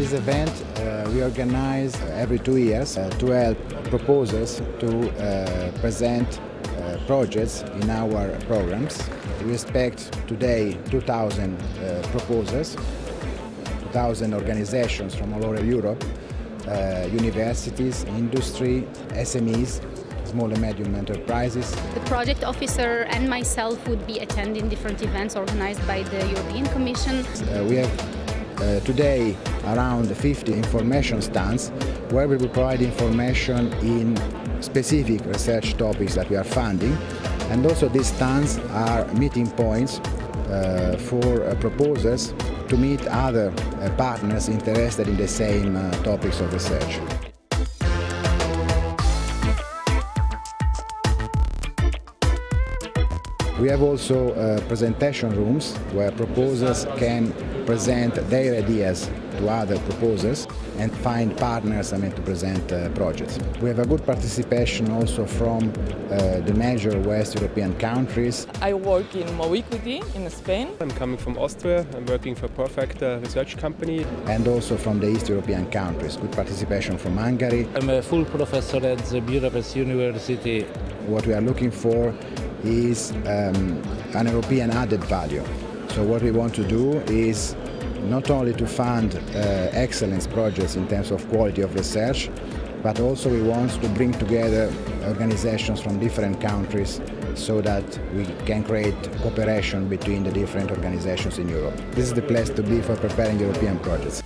This event uh, we organize every two years uh, to help proposers to uh, present uh, projects in our programs. We expect today 2,000 uh, proposers, 2,000 organizations from all over Europe, uh, universities, industry, SMEs, small and medium enterprises. The project officer and myself would be attending different events organized by the European Commission. Uh, we have uh, today around 50 information stands where we will provide information in specific research topics that we are funding and also these stands are meeting points uh, for uh, proposers to meet other uh, partners interested in the same uh, topics of research. We have also uh, presentation rooms where proposers can present their ideas to other proposers and find partners I mean, to present uh, projects. We have a good participation also from uh, the major West European countries. I work in Moviquity in Spain. I'm coming from Austria. I'm working for Perfect uh, Research Company. And also from the East European countries. Good participation from Hungary. I'm a full professor at the Budapest University. What we are looking for is um, an European added value. So what we want to do is not only to fund uh, excellence projects in terms of quality of research, but also we want to bring together organizations from different countries so that we can create cooperation between the different organizations in Europe. This is the place to be for preparing European projects.